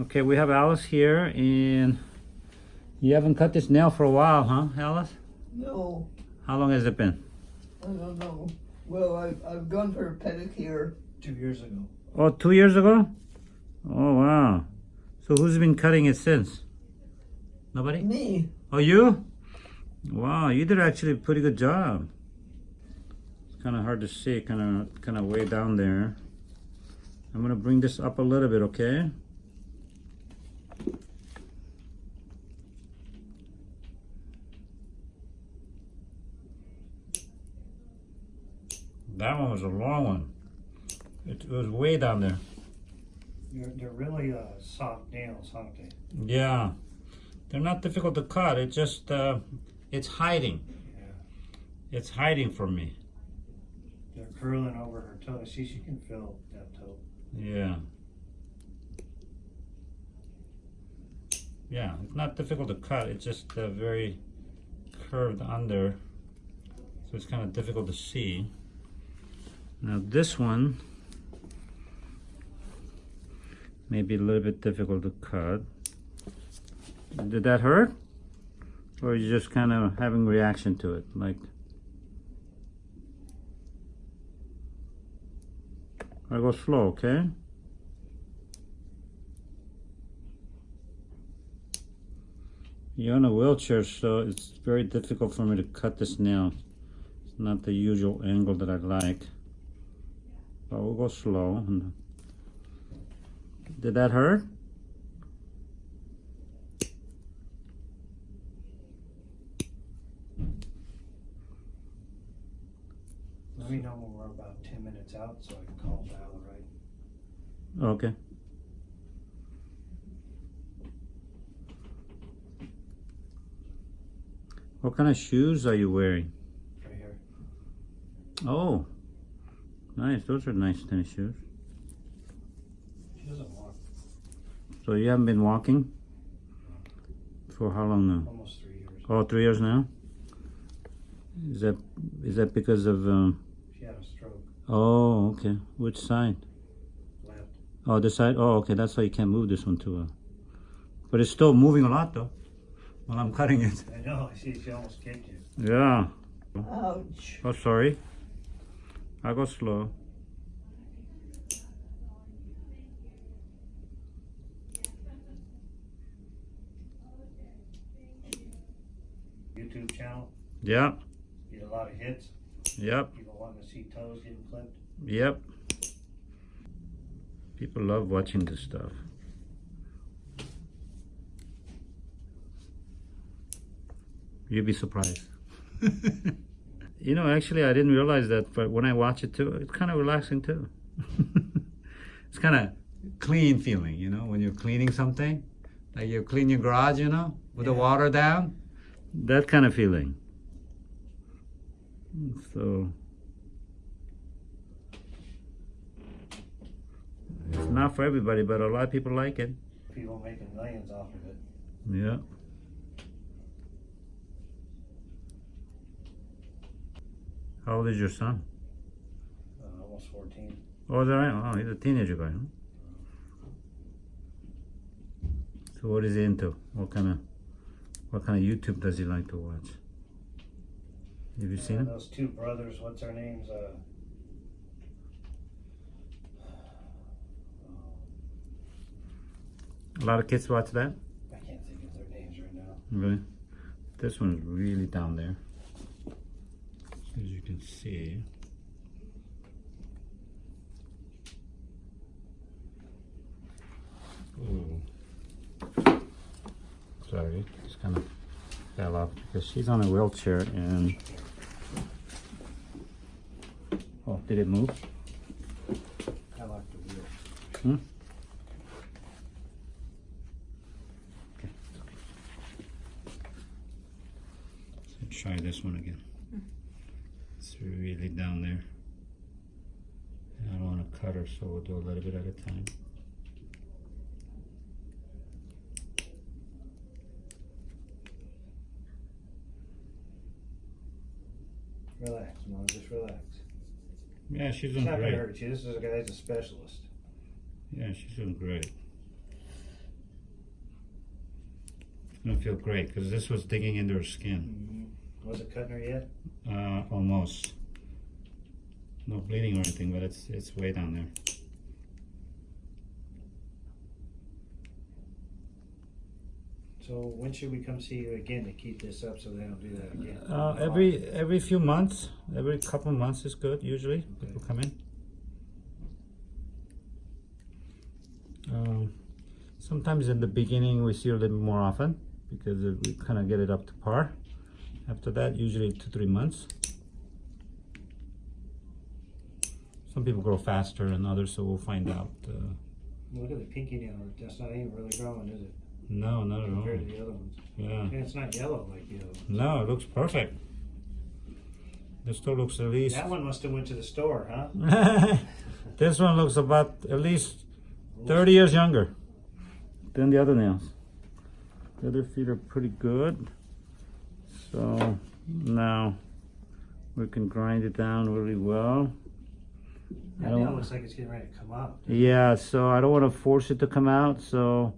Okay, we have Alice here and you haven't cut this nail for a while, huh, Alice? No, How long has it been? I don't know. Well, I've, I've gone for a pedicure. Two years ago. Oh, two years ago? Oh, wow. So who's been cutting it since? Nobody? Me. Oh, you? Wow, you did actually a pretty good job. It's kind of hard to see, kind of, kind of way down there. I'm gonna bring this up a little bit, okay? That one was a long one. It, it was way down there. They're, they're really uh, soft nails, aren't they? Yeah, they're not difficult to cut. It just uh, it's hiding. Yeah. It's hiding from me. They're curling over her toe. See, she can feel that toe. Yeah. Yeah, it's not difficult to cut. It's just uh, very curved under, so it's kind of difficult to see. Now this one may be a little bit difficult to cut. Did that hurt? Or you just kind of having reaction to it? Like, I go slow, okay? You're in a wheelchair, so it's very difficult for me to cut this nail. It's not the usual angle that I like. But we'll go slow. Did that hurt? Let me know when we're about 10 minutes out so I can call Val, right? Okay. What kind of shoes are you wearing? Right here. Oh, nice. Those are nice tennis shoes. She doesn't walk So you haven't been walking for how long now? almost three years. Oh, three years now. Is that is that because of? Um, She had a stroke. oh, okay. Which side? Left. Oh, this side. Oh, okay. That's why you can't move this one too. Uh, but it's still moving a lot though. While I'm cutting it. I know. I see she almost kicked you. Yeah. Ouch. Oh, sorry. I go slow. YouTube channel. Yep. Get a lot of hits. Yep. People wanting to see toes getting clipped. Yep. People love watching this stuff. You'd be surprised. you know, actually, I didn't realize that, but when I watch it too, it's kind of relaxing too. it's kind of clean feeling, you know, when you're cleaning something, like you clean your garage, you know, with the water down, that kind of feeling. So. It's not for everybody, but a lot of people like it. People making millions off of it. Yeah. How old is your son? Uh, almost 14. Oh, is that right? Oh, he's a teenager guy, huh? So what is he into? What kind of what kind of YouTube does he like to watch? Have you seen Uh, him? those two brothers, what's their names? Uh, A lot of kids watch that? I can't think of their names right now. Really? This one's really down there. As you can see. Ooh. Sorry, just kind of fell off because she's on a wheelchair and. Oh, did it move? I like the wheel. Hmm? Okay. Try this one again. It's really down there. And I don't want to cut her, so we'll do a little bit at a time. Relax, Mom. Just relax. Yeah, she's It's doing not gonna great. hurt you. This is a guy guy's a specialist. Yeah, she's doing great. It'll feel great because this was digging into her skin. Mm-hmm. Was it cutting her yet? Uh, almost. No bleeding or anything, but it's it's way down there. So when should we come see you again to keep this up so they don't do that again? Uh, every every few months, every couple months is good. Usually, people come in. Um, sometimes in the beginning we see a little more often because it- we kind of get it up to par. After that, usually two three months. Some people grow faster than others, so we'll find out. Uh, Look at the pinky nail. That's not even really growing, is it? no, not at all. Compared to the other ones. Yeah. And it's not yellow like the other ones. No, it looks perfect. This still looks at least. That one must have went to the store, huh? this one looks about at least 30 years younger than the other nails. The other feet are pretty good. So now we can grind it down really well. I That don't- looks like it's getting ready to come out. Yeah, so I don't want to force it to come out. So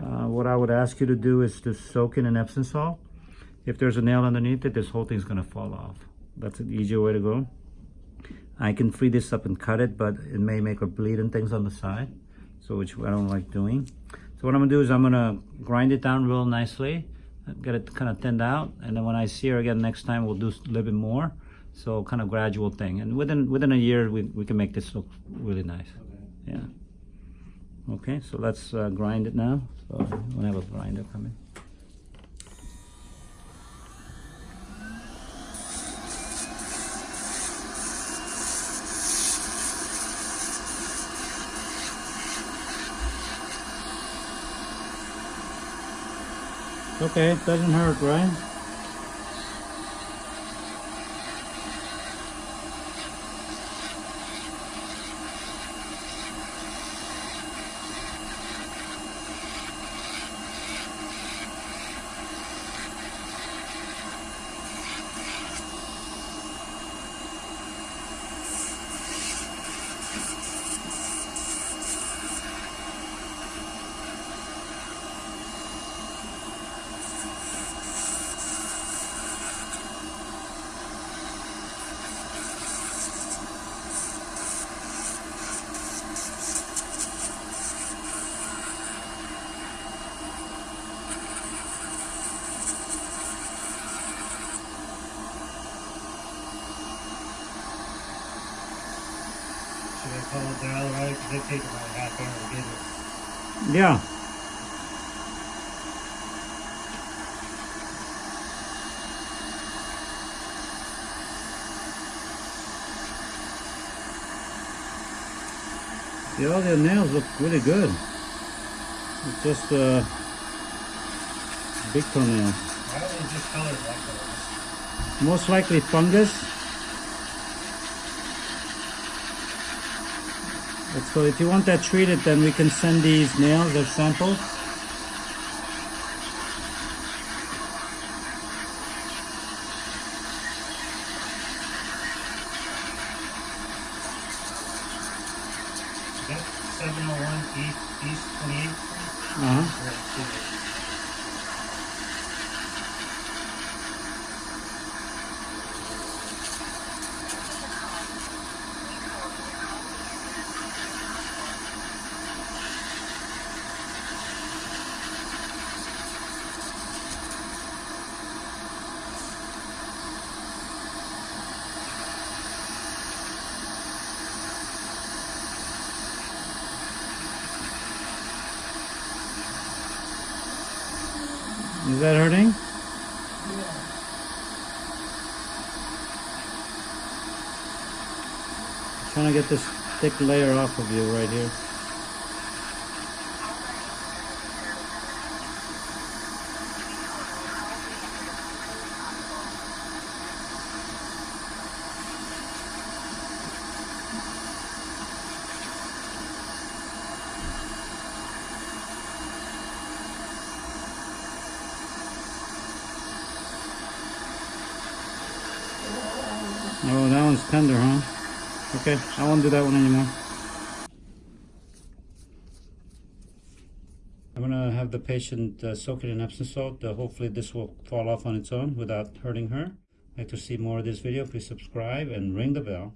uh, what I would ask you to do is to soak in an Epsom salt. If there's a nail underneath it, this whole thing's gonna fall off. That's an easier way to go. I can free this up and cut it, but it may make a bleed and things on the side. So which I don't like doing. So what I'm gonna do is I'm gonna grind it down real nicely, get it kind of thinned out, and then when I see her again next time, we'll do a little bit more. So kind of gradual thing, and within within a year, we, we can make this look really nice. Okay. Yeah. Okay, so let's uh, grind it now. So I'm gonna have a grinder coming. Okay, it doesn't hurt, right? Should I call it they take about a half hour to get it. Yeah. Yeah, all their nails look really good. It's just uh, big toenails. Why are they just colored that? Most likely fungus. And So if you want that treated, then we can send these nails as samples. Is 701 East, East 28th Uh-huh. Is that hurting? Yeah. Trying to get this thick layer off of you right here. Oh, that one's tender, huh? Okay, I won't do that one anymore. I'm gonna have the patient uh, soak it in Epsom salt. Uh, hopefully this will fall off on its own without hurting her. Like to see more of this video, please subscribe and ring the bell.